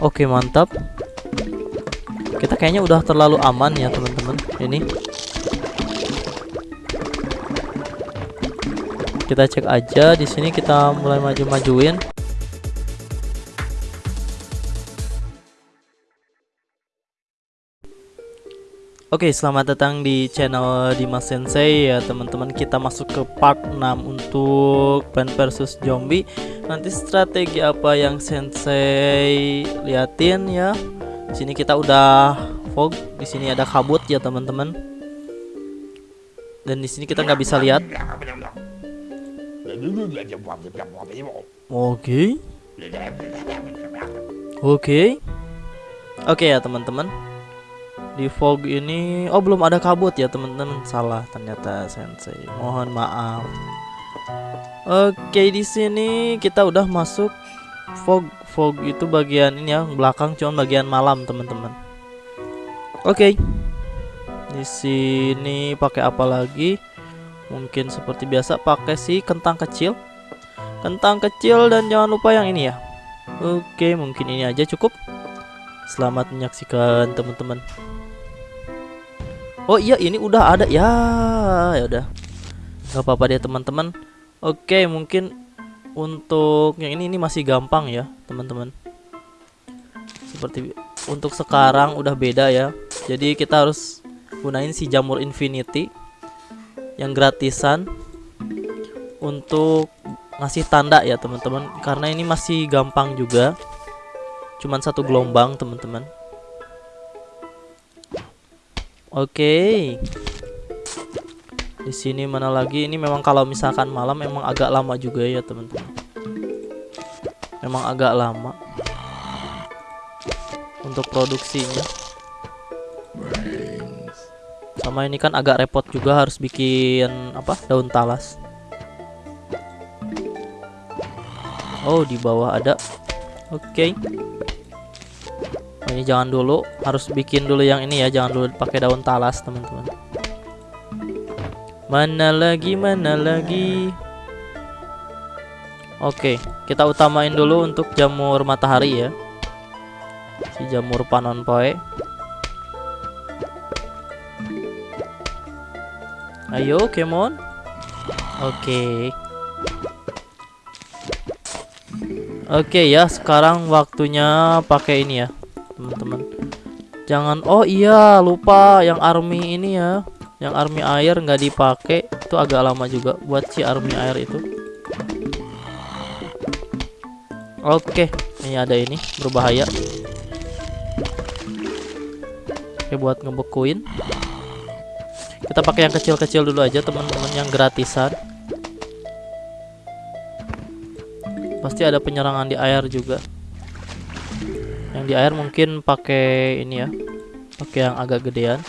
Oke, mantap. Kita kayaknya udah terlalu aman ya, teman-teman. Ini. Kita cek aja di sini kita mulai maju-majuin. Oke, selamat datang di channel Dimas Sensei ya teman-teman. Kita masuk ke part 6 untuk Plan versus Zombie. Nanti strategi apa yang Sensei liatin ya. Di sini kita udah fog, di sini ada kabut ya teman-teman. Dan di sini kita nggak bisa lihat. Oke. Oke. Oke ya teman-teman di fog ini oh belum ada kabut ya teman-teman. Salah ternyata sensei. Mohon maaf. Oke di sini kita udah masuk fog fog itu bagian ini ya belakang cuma bagian malam teman-teman. Oke. Di sini pakai apa lagi? Mungkin seperti biasa pakai si kentang kecil. Kentang kecil dan jangan lupa yang ini ya. Oke mungkin ini aja cukup. Selamat menyaksikan teman-teman. Oh iya ini udah ada. Ya ya udah. Nggak apa-apa deh teman-teman. Oke mungkin untuk yang ini ini masih gampang ya teman-teman. Seperti untuk sekarang udah beda ya. Jadi kita harus gunain si jamur infinity yang gratisan untuk ngasih tanda ya teman-teman. Karena ini masih gampang juga. Cuman satu gelombang teman-teman Oke. Di sini mana lagi? Ini memang kalau misalkan malam memang agak lama juga ya, teman-teman. Memang agak lama untuk produksinya. Sama ini kan agak repot juga harus bikin apa? Daun talas. Oh, di bawah ada. Oke. Okay ini jangan dulu harus bikin dulu yang ini ya jangan dulu pakai daun talas teman-teman. Mana lagi mana lagi? Oke kita utamain dulu untuk jamur matahari ya. Si jamur panon poe. Ayo kemon. Oke. Oke ya, sekarang waktunya pakai ini ya teman-teman. Jangan oh iya lupa yang army ini ya. Yang army air nggak dipakai. Itu agak lama juga buat si army air itu. Oke ini ada ini berbahaya. Oke buat ngebekuin. Kita pakai yang kecil-kecil dulu aja teman-teman yang gratisan. Pasti ada penyerangan di air juga yang di air mungkin pakai ini ya pakai yang agak gedean.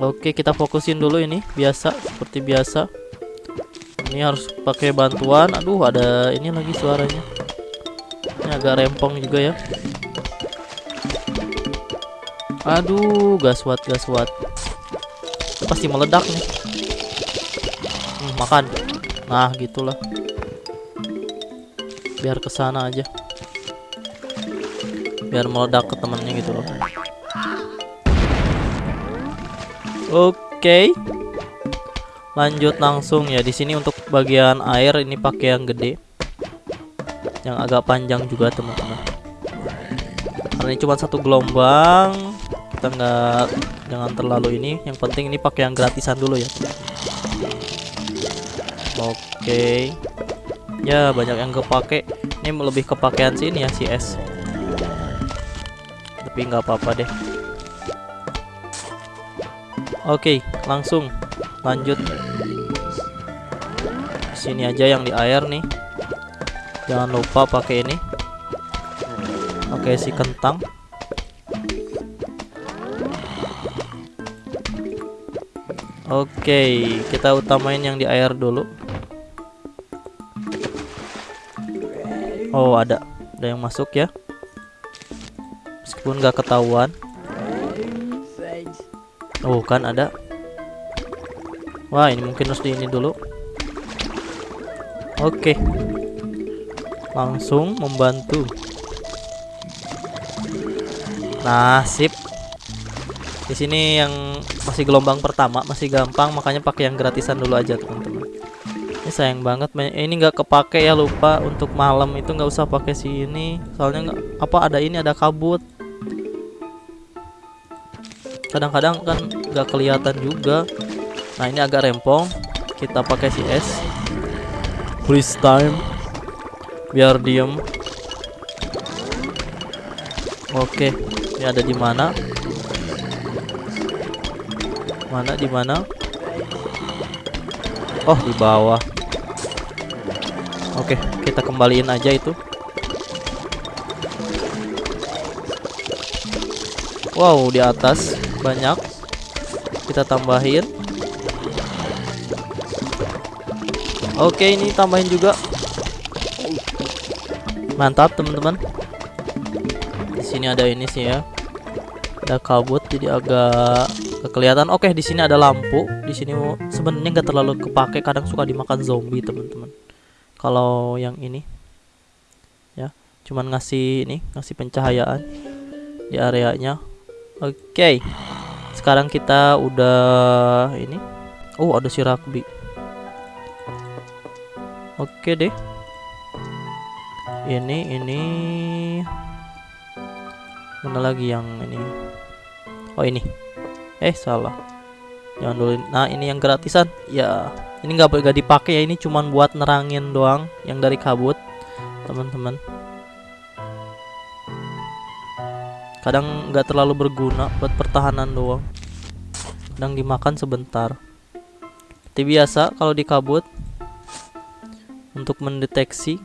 Oke kita fokusin dulu ini biasa seperti biasa. Ini harus pakai bantuan. Aduh ada ini lagi suaranya. Ini agak rempong juga ya. Aduh gaswat gaswat. Pasti meledak nih. Hmm, makan. Nah gitulah. Biar ke sana aja biar meledak ke temennya gitu loh. Oke. Lanjut langsung ya. Di sini untuk bagian air ini pakai yang gede. Yang agak panjang juga teman-teman. Karena ini cuma satu gelombang kita nggak jangan terlalu ini. Yang penting ini pakai yang gratisan dulu ya. Oke. Ya banyak yang kepake. Ini lebih kepakean sini ya si S tapi nggak apa-apa deh. Oke langsung. Lanjut. Sini aja yang di air nih. Jangan lupa pakai ini. Oke si kentang. Oke kita utamain yang di air dulu. Oh ada. Ada yang masuk ya meskipun nggak ketahuan oh kan ada wah ini mungkin harus di ini dulu Oke. Langsung membantu. Sip. Di sini yang masih gelombang pertama masih gampang, makanya pakai yang gratisan dulu aja, teman-teman. Ini sayang banget, ini nggak kepake ya lupa untuk malam itu nggak usah pakai si ini, soalnya nggak apa ada ini ada kabut. Kadang-kadang kan nggak kelihatan juga. Nah ini agak rempong, kita pakai si S. Freeze time, biar diem. Oke, ini ada di mana? Mana di mana? Oh, di bawah. Oke, kita kembaliin aja itu. Wow, di atas banyak. Kita tambahin. Oke, ini tambahin juga. Mantap, teman-teman. Di sini ada ini sih ya. Ada kabut jadi agak kelihatan oke di sini ada lampu di sini sebenarnya nggak terlalu kepake kadang suka dimakan zombie teman-teman kalau yang ini ya cuman ngasih ini ngasih pencahayaan di areanya oke. Sekarang kita udah ini. Oh ada si rugby. Oke deh. Ini ini. Mana lagi yang ini? Oh ini. Eh salah. Jangan dulu. Nah ini yang gratisan. Ya ini nggak boleh dipakai ya. Ini cuman buat nerangin doang yang dari kabut teman-teman kadang nggak terlalu berguna buat pertahanan doang kadang dimakan sebentar seperti biasa kalau di kabut untuk mendeteksi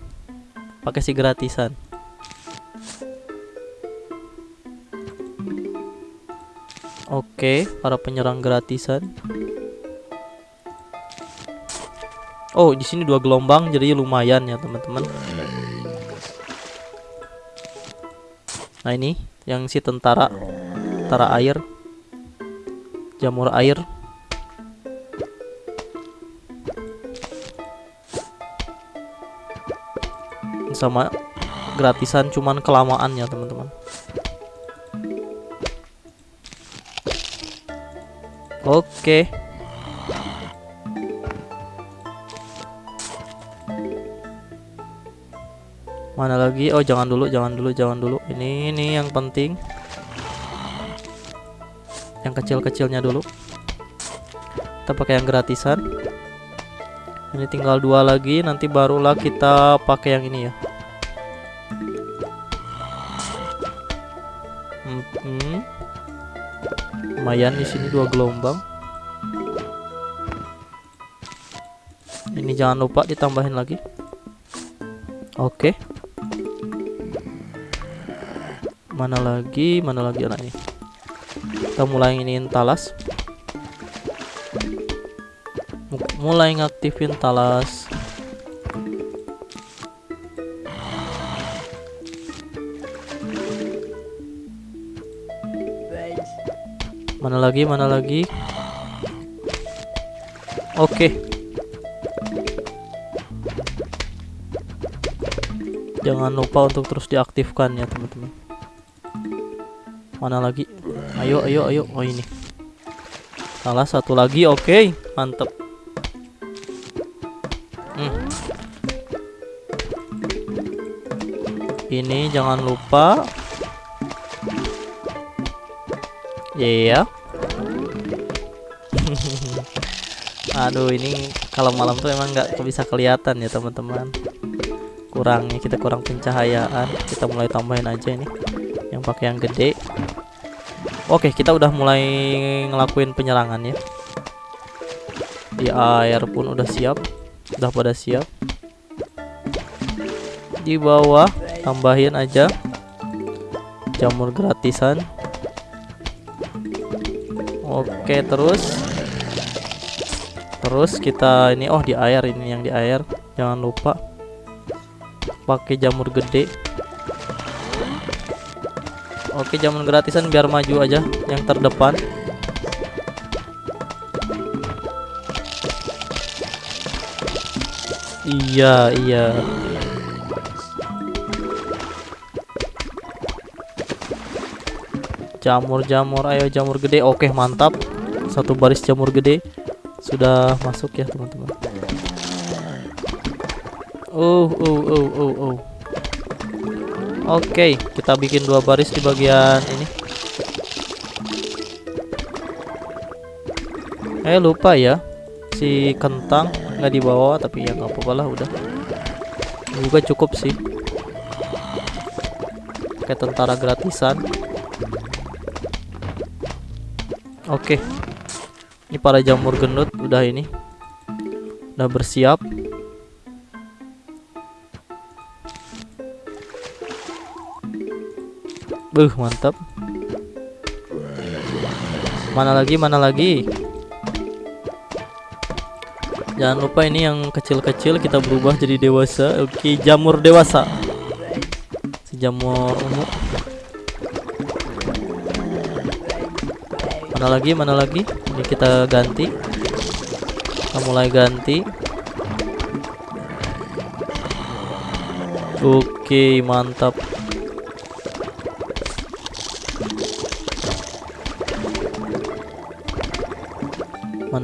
pakai si gratisan Oke, para penyerang gratisan. Oh, di sini dua gelombang jadi lumayan ya, teman-teman. Nah, ini yang si tentara tentara air. Jamur air. Sama gratisan cuman kelamaan ya, teman-teman. Oke. Mana lagi? Oh, jangan dulu, jangan dulu, jangan dulu. Ini ini yang penting. Yang kecil-kecilnya dulu. Kita pakai yang gratisan. Ini tinggal dua lagi, nanti barulah kita pakai yang ini ya. Hmm. lumayan di sini dua gelombang ini jangan lupa ditambahin lagi oke mana lagi mana lagi anak ini kita mulai ingin talas mulai ngaktifin talas Mana lagi? Mana lagi? Oke. Okay. Jangan lupa untuk terus diaktifkan ya, teman-teman. Mana lagi? Ayo, ayo, ayo. Oh, ini. Salah satu lagi. Oke, okay. mantep. Hmm. Ini jangan lupa Iya. Aduh, ini kalau malam tuh emang nggak bisa kelihatan ya teman-teman. Kurangnya kita kurang pencahayaan. Kita mulai tambahin aja ini yang pakai yang gede. Oke, kita udah mulai ngelakuin penyerangan ya. Di air pun udah siap, udah pada siap. Di bawah tambahin aja jamur gratisan Oke, terus terus kita ini oh di air ini yang di air. Jangan lupa pakai jamur gede. Oke, jamur gratisan biar maju aja yang terdepan. Iya, iya. Jamur-jamur, ayo jamur gede. Oke, mantap. Satu baris jamur gede sudah masuk ya, teman-teman. Oh, oh, oh, oh, oh. Oke, kita bikin dua baris di bagian ini. Eh, lupa ya. Si kentang nggak dibawa, tapi ya nggak apa-apa lah udah. Juga cukup sih. Kayak tentara gratisan. Oke. Ini para jamur gendut udah ini. Udah bersiap. Buh, mantap. Mana lagi? Mana lagi? Jangan lupa ini yang kecil-kecil kita berubah jadi dewasa. Oke, jamur dewasa. Si jamur ungu. Mana lagi? Mana lagi? Ini kita ganti. Kita mulai ganti. Oke, mantap.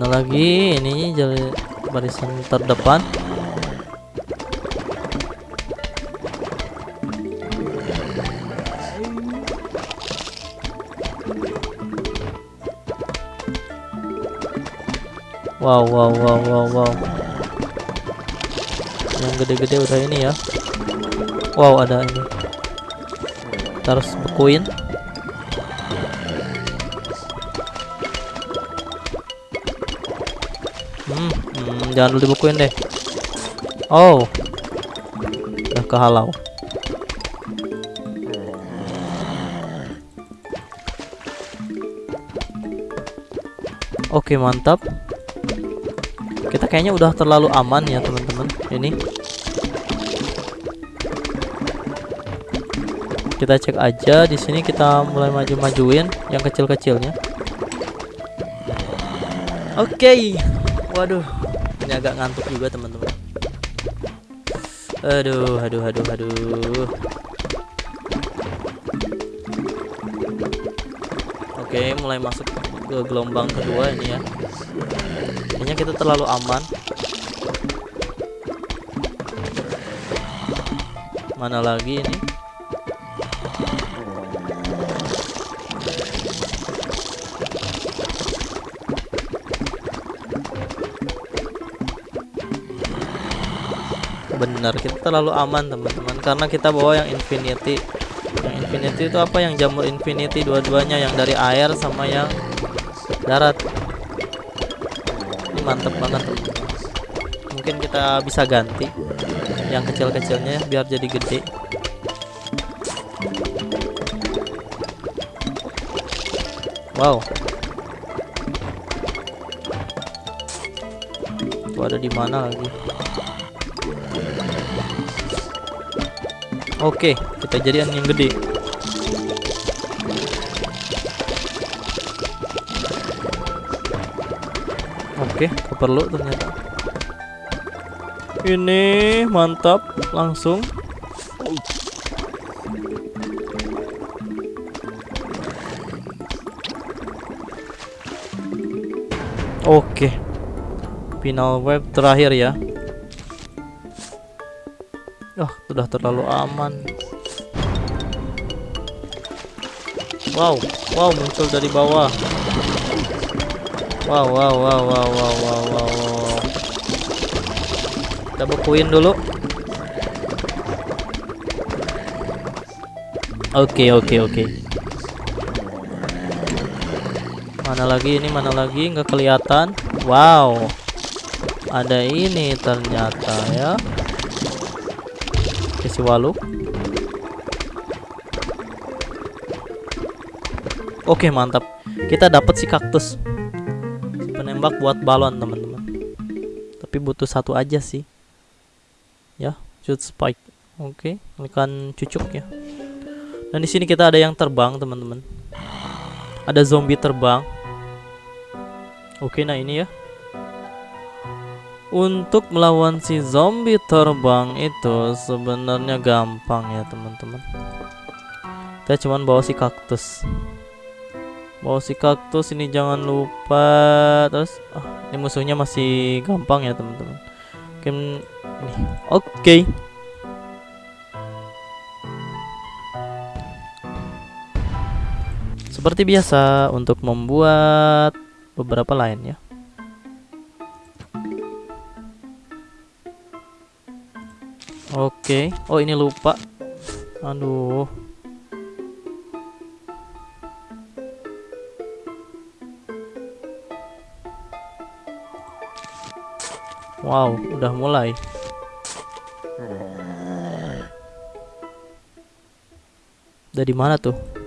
Mana lagi? Ini jadi barisan terdepan. Wow, wow, wow, wow, wow. Yang gede-gede udah ini ya. Wow, ada ini. Harus bekuin. Hmm, hmm, jangan dulu dibekuin deh. Oh. Udah kehalau. Oke, mantap. Kita kayaknya udah terlalu aman ya, teman-teman. Ini. Kita cek aja di sini kita mulai maju-majuin yang kecil-kecilnya. Oke. Waduh, ini agak ngantuk juga, teman-teman. Aduh, aduh, aduh, aduh. Oke, mulai masuk ke gelombang kedua ini ya. Kayaknya kita terlalu aman. Mana lagi ini? Benar, kita terlalu aman teman-teman. Karena kita bawa yang infinity. Yang infinity itu apa? Yang jamur infinity dua-duanya. Yang dari air sama yang darat. Ini mantep banget teman-teman. Mungkin kita bisa ganti yang kecil-kecilnya biar jadi gede. Wow. Itu ada di mana lagi oke kita jadian yang gede Oke, perlu ternyata. Ini mantap, langsung. Oke. Final web terakhir ya. Sudah terlalu aman. Wow, wow muncul dari bawah. Wow, wow, wow, wow, wow, wow, wow, wow. Kita bekuin dulu. Oke, okay, oke, okay, oke. Okay. Mana lagi ini? Mana lagi? Nggak kelihatan. Wow. Ada ini ternyata ya. Isi walu. Oke, mantap. Kita dapat si kaktus. Penembak buat balon teman-teman. Tapi butuh satu aja sih. Ya shoot spike. Oke okay. cucuk ya. Dan di sini kita ada yang terbang teman-teman. Ada zombie terbang. Oke nah ini ya untuk melawan si zombie terbang itu sebenarnya gampang ya teman-teman. Kita cuman bawa si kaktus. Bawa si kaktus ini jangan lupa terus ah, ini musuhnya masih gampang ya teman-teman. Oke ini oke. Seperti biasa untuk membuat beberapa lain Oke. Oh, ini lupa. Aduh. Wow, udah mulai. Dari mana tuh?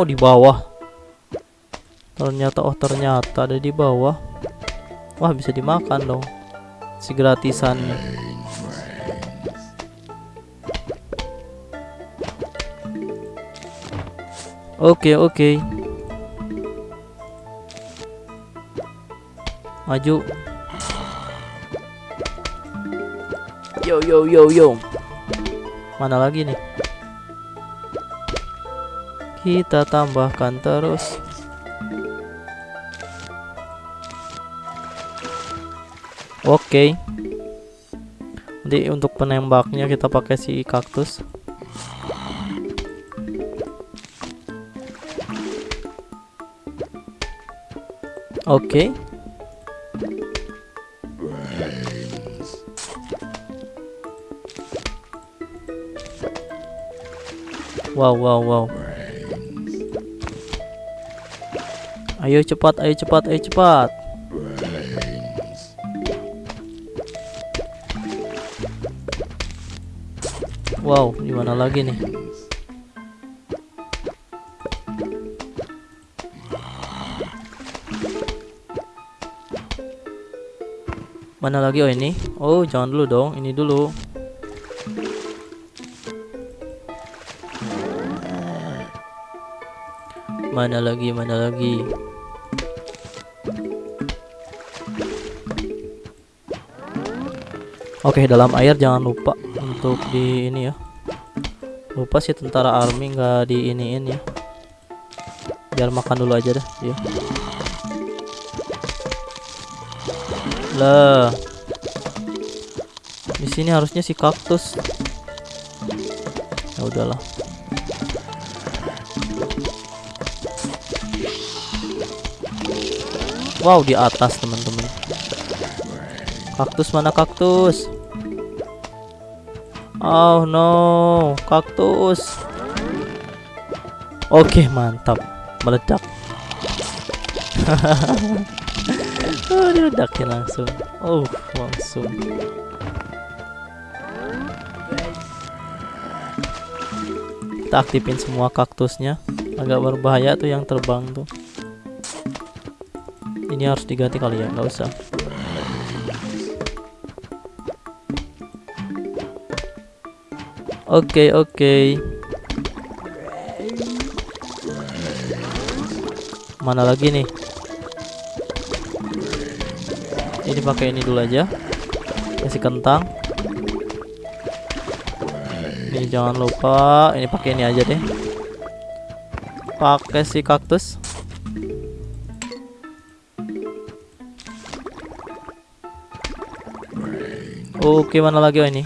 Oh di bawah. Ternyata oh ternyata ada di bawah. Wah bisa dimakan dong. Si gratisannya Oke oke. Maju. Yo yo yo yo. Mana lagi nih kita tambahkan terus oke okay. nanti untuk penembaknya kita pakai si kaktus oke okay. Wow, wow, wow. Ayo cepat, ayo cepat, ayo cepat. Wow, gimana lagi nih? Mana lagi oh ini? Oh, jangan dulu dong, ini dulu. Mana lagi? Mana lagi? Oke, dalam air jangan lupa untuk di ini ya. Lupa sih tentara army nggak di iniin ya. Biar makan dulu aja deh, ya. Lah. Di sini harusnya si kaktus. Ya udahlah. Wow, di atas, teman-teman. Kaktus mana kaktus? Oh no, kaktus. Oke, mantap. Meledak. oh, diledakin langsung. Oh, langsung. Kita aktifin semua kaktusnya. Agak berbahaya tuh yang terbang tuh. Ini harus diganti kali ya, nggak usah. Oke, okay, oke. Okay. Mana lagi nih? Ini pakai ini dulu aja. Kasih kentang. Ini jangan lupa, ini pakai ini aja deh. Pakai si kaktus. Oke, mana lagi oh ini?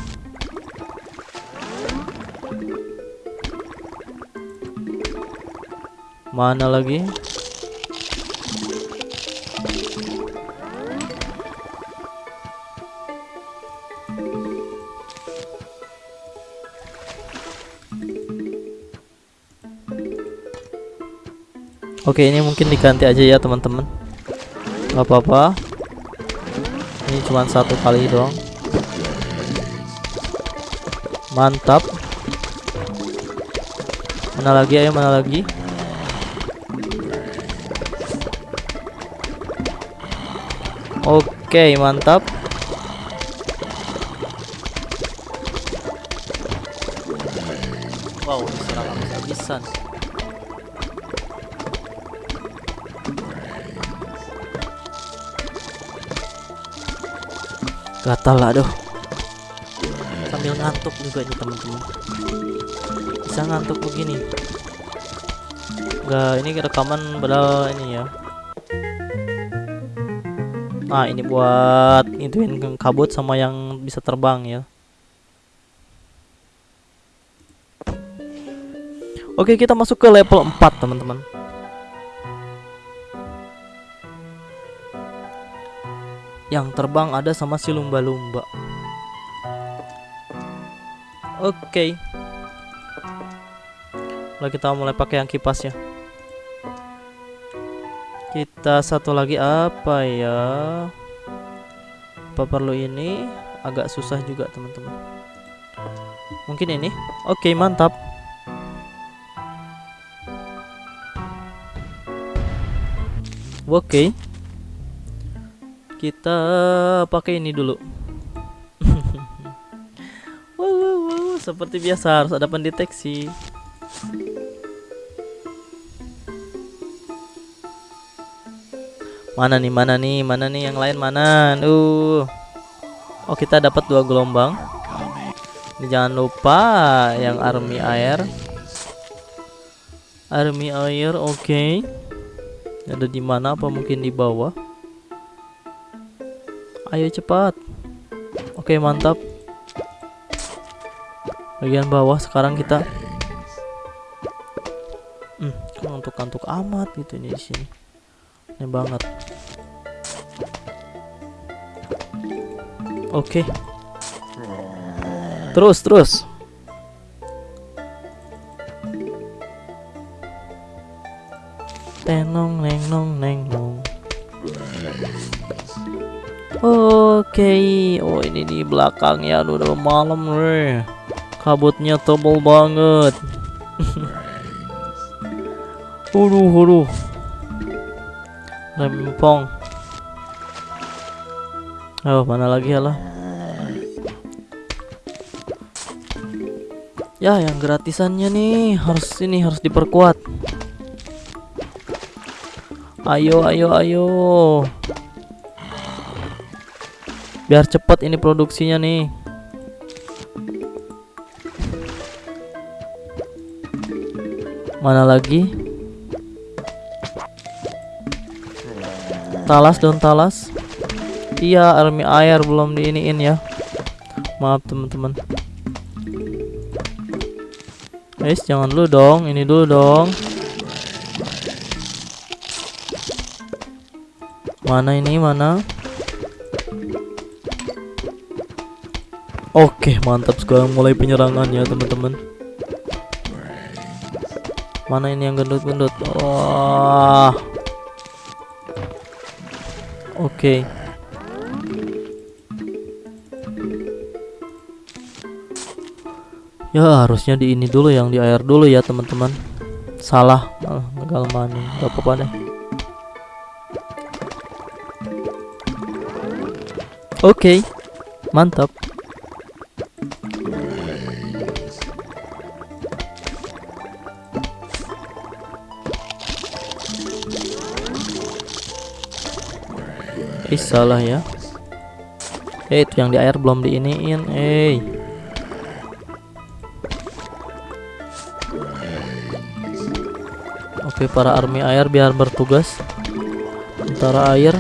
Mana lagi? Oke ini mungkin diganti aja ya teman-teman Gak apa-apa Ini cuma satu kali doang Mantap. Mana lagi ayo mana lagi? Oke, mantap. Wow, diserang habis-habisan. Gatal lah, aduh. Sambil ngantuk juga nih teman-teman. Bisa ngantuk begini. Enggak, ini rekaman padahal ini ya. Nah, ini buat ituin kabut sama yang bisa terbang ya. Oke, kita masuk ke level 4, teman-teman. Yang terbang ada sama si lumba-lumba. Oke. Lalu kita mulai pakai yang kipasnya. Kita satu lagi apa ya? Apa perlu ini? Agak susah juga, teman-teman. Mungkin ini. Oke, mantap. Oke. Kita pakai ini dulu. Seperti biasa harus ada pendeteksi. Mana nih, mana nih, mana nih yang lain mana? Uh. Oh, kita dapat dua gelombang. Ini jangan lupa yang army air. Army air, oke. Okay. Ada di mana? Apa mungkin di bawah? Ayo cepat. Oke, mantap. Bagian bawah sekarang kita. Hmm, untuk kantuk amat gitu ini di sini. Ini banget. Oke. Terus, terus. tenong neng nong neng nong Oke, oh ini di belakang ya, udah malam nih. Kabutnya tebal banget. Huruh huruh. Rempong. Oh, mana lagi ya lah? Ya, yang gratisannya nih harus ini harus diperkuat. Ayo, ayo, ayo. Biar cepat ini produksinya nih. Mana lagi? Talas dong talas. Iya, army air belum diiniin ya. Maaf teman-teman. Guys, jangan dulu dong, ini dulu dong. Mana ini mana? Oke, mantap sekarang mulai penyerangan ya teman-teman. Mana ini yang gendut-gendut? Wah. Oke. Ya harusnya di ini dulu yang di air dulu ya teman-teman. Salah, malah gagal mana? Gak apa-apa deh. Oke, okay. mantap. Eh salah ya. Eh itu yang di air belum diiniin. Eh. Oke para army air biar bertugas. Antara air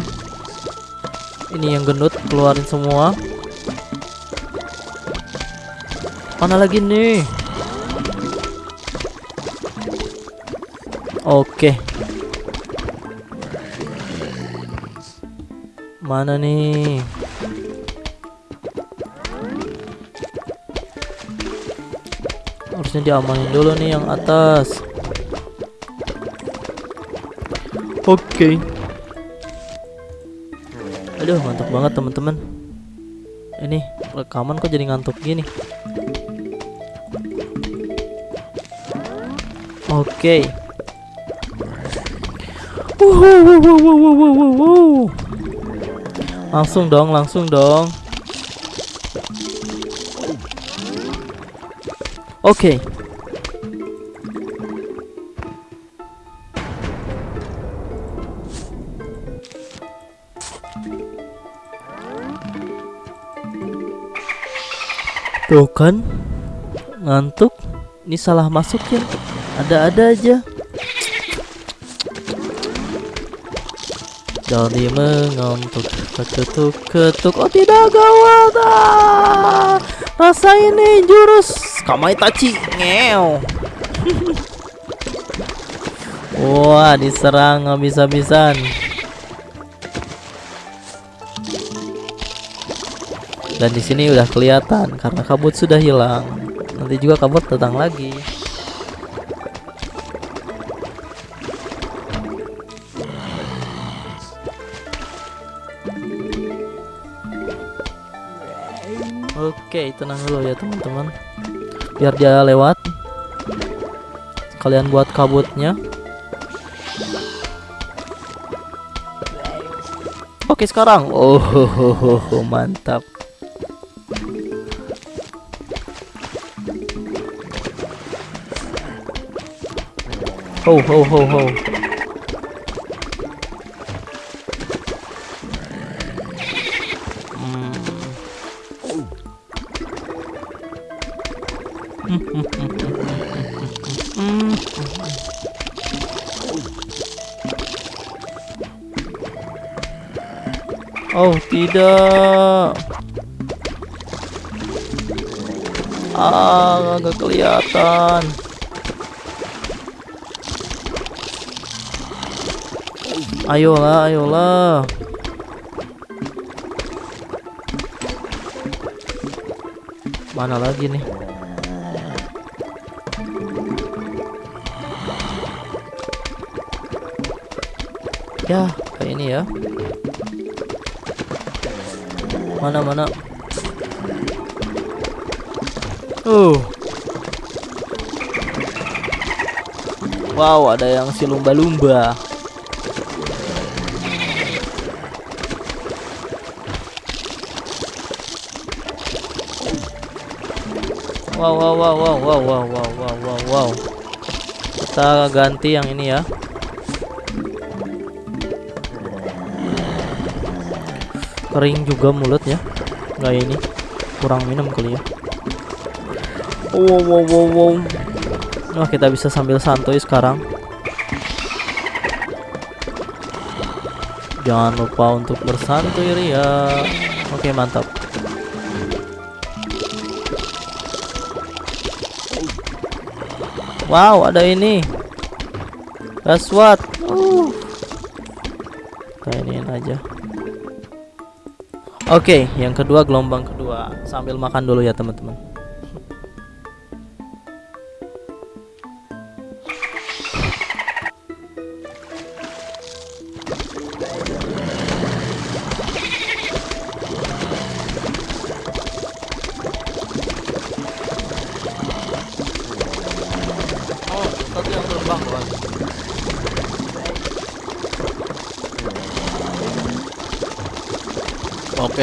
ini yang gendut keluarin semua mana lagi nih oke mana nih? Harusnya diamanin dulu nih yang atas. Oke. Okay. Aduh mantap banget teman-teman. Ini rekaman kok jadi ngantuk gini? Oke. Okay. Langsung dong, langsung dong. Oke. Okay. Tuh kan Ngantuk Ini salah masuk ya Ada-ada aja Jadi mengantuk Ketuk ketuk Oh tidak gawat ah. Rasa ini jurus Kamaitachi Ngeo Wah diserang habis-habisan Dan di sini udah kelihatan karena kabut sudah hilang. Nanti juga kabut datang lagi. Oke, tenang dulu ya teman-teman. Biar dia lewat. Kalian buat kabutnya. Oke sekarang. Oh, ho, ho, ho, ho, mantap. Ho ho ho ho. Tidak. Ah nggak kelihatan. Ayolah ayolah. Mana lagi nih? Ya kayak ini ya Mana mana? Uh Wow ada yang si lumba-lumba. Wow wow wow wow wow wow wow wow wow wow. Kita ganti yang ini ya Kering juga mulutnya Nggak ini Kurang minum kali ya Wow wow wow wow Wah kita bisa sambil santuy sekarang Jangan lupa untuk bersantuy Ria Oke mantap Wow, ada ini. That's what. Uh. Kayak aja. Oke, okay, yang kedua gelombang kedua. Sambil makan dulu ya, teman-teman.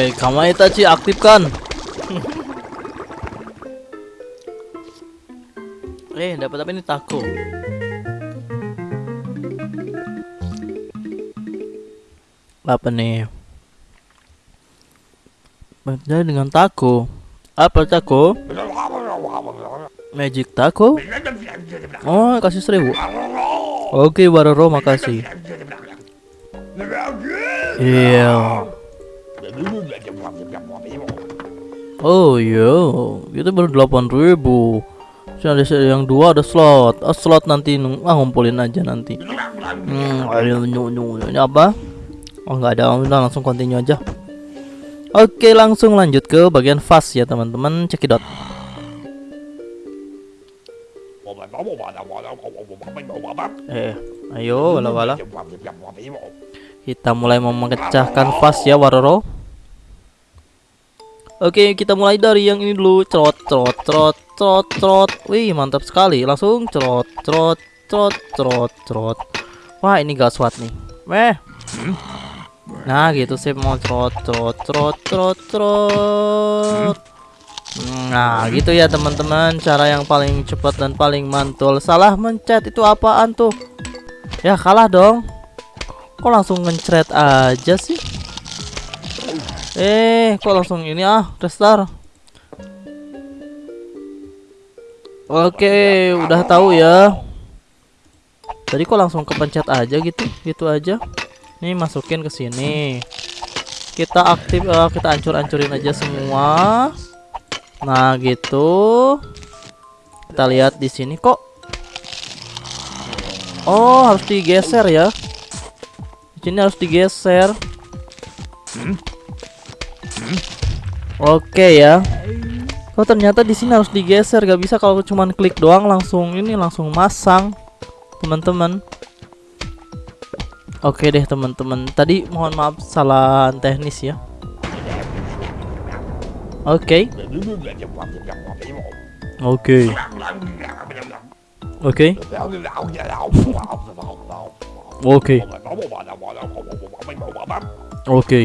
Oke, Kamai Itachi aktifkan. eh, dapat apa ini taco? Apa nih? Beda dengan taco. Apa taco? Magic taco? Oh, kasih seribu. Oke, Waroro, makasih. Iya. Oh iya, itu baru delapan ribu. Sudah ada yang dua ada slot. Oh, slot nanti ah ngumpulin aja nanti. Hmm, ini apa? Oh nggak ada, udah langsung continue aja. Oke, langsung lanjut ke bagian fast ya teman-teman. Cekidot. Eh, ayo wala-wala. Kita mulai memecahkan fast ya Waroro. Oke, kita mulai dari yang ini dulu. Trot, trot, trot, trot, trot. Wih, mantap sekali. Langsung trot, trot, trot, trot, trot. Wah, ini gaswat nih. Meh. Nah, gitu sih mau trot, trot, trot, trot, trot. Nah, gitu ya teman-teman, cara yang paling cepat dan paling mantul. Salah mencet itu apaan tuh? Ya, kalah dong. Kok langsung ngencret aja sih? Eh, kok langsung ini ah, restart. Oke, udah tahu ya. Tadi kok langsung kepencet aja gitu, gitu aja. Nih masukin ke sini. Kita aktif, uh, kita hancur-hancurin aja semua. Nah gitu. Kita lihat di sini kok. Oh harus digeser ya. Di sini harus digeser. Oke ya. Oh ternyata di sini harus digeser, gak bisa kalau cuman klik doang langsung ini langsung masang, teman-teman. Oke deh teman-teman. Tadi mohon maaf salah teknis ya. Oke. Oke. Oke. Oke. Oke.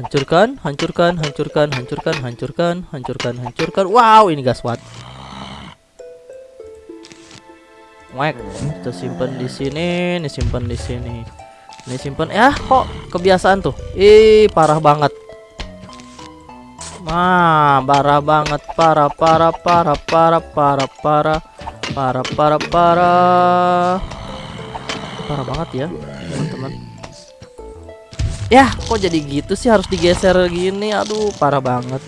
Hancurkan, hancurkan, hancurkan, hancurkan, hancurkan, hancurkan, hancurkan. Wow, ini gaswat. Wek, kita simpan di sini, ini simpan di sini. Ini simpan. Ya, kok kebiasaan tuh. Ih, parah banget. Wah, parah banget, parah, parah, parah, parah, parah, parah, parah, parah, parah. Parah banget ya, teman-teman. Ya, kok jadi gitu sih harus digeser gini? Aduh, parah banget.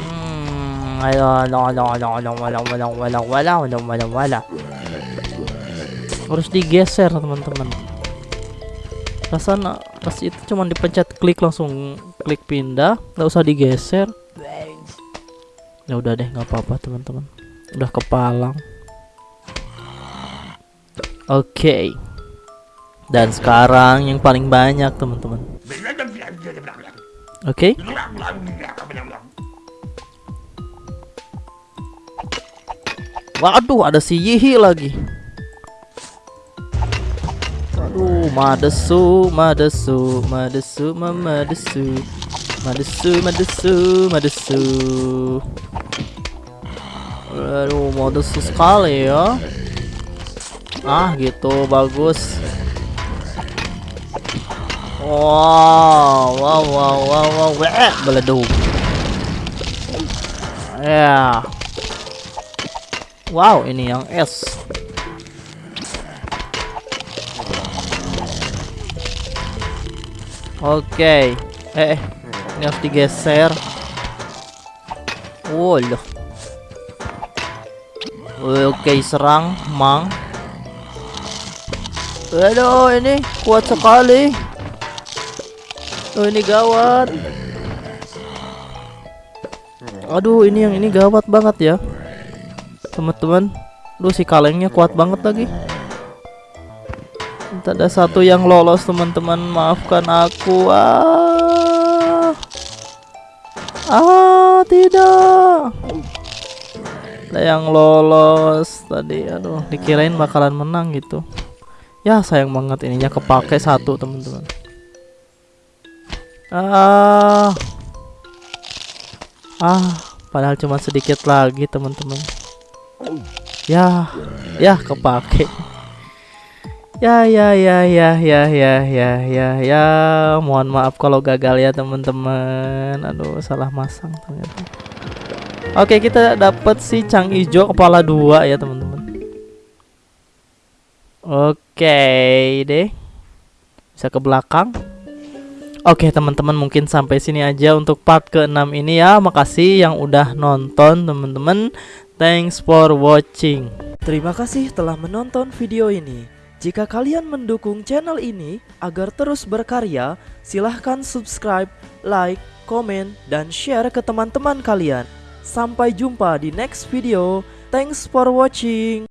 Hmm. Harus digeser, teman-teman. Rasanya pas itu cuma dipencet klik langsung klik pindah, nggak usah digeser. Ya udah deh, nggak apa-apa, teman-teman. Udah kepalang. Oke. Okay. Dan sekarang yang paling banyak teman-teman. Oke. Okay. Waduh, ada si Yihi lagi. Aduh, madesu, madesu, madesu, madesu, madesu, madesu, madesu. Aduh, madesu sekali ya. Ah, gitu, bagus. Wow, wow, wow, wow, wow, wow, beleduk. Ya. Wow, ini yang S. Oke. Okay. Eh, eh, ini harus digeser. Oh. Oke, okay, serang, mang. Aduh, ini kuat sekali. Oh ini gawat. Aduh ini yang ini gawat banget ya. Teman-teman. Lu si kalengnya kuat banget lagi. Ada satu yang lolos teman-teman. Maafkan aku. Ah. Ah tidak. Ada yang lolos tadi. Aduh dikirain bakalan menang gitu. Ya sayang banget ininya kepake satu teman-teman. Ah. Ah, padahal cuma sedikit lagi, teman-teman. Ya, ya kepake. Ya, ya, ya, ya, ya, ya, ya, ya, ya. Mohon maaf kalau gagal ya, teman-teman. Aduh, salah masang ternyata. Oke, kita dapat si cang ijo kepala dua ya, teman-teman. Oke, deh. Bisa ke belakang. Oke teman-teman mungkin sampai sini aja untuk part ke-6 ini ya. Makasih yang udah nonton teman-teman. Thanks for watching. Terima kasih telah menonton video ini. Jika kalian mendukung channel ini agar terus berkarya Silahkan subscribe, like, komen, dan share ke teman-teman kalian. Sampai jumpa di next video. Thanks for watching